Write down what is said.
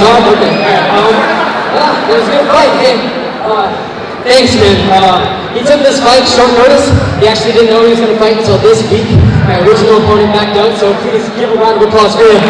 Hard? Okay. Um, yeah, it was a good fight. Hey, uh, thanks, man. Uh, he took this fight short notice. He actually didn't know he was going to fight until this week. My original opponent backed out, so please give a round of applause for him.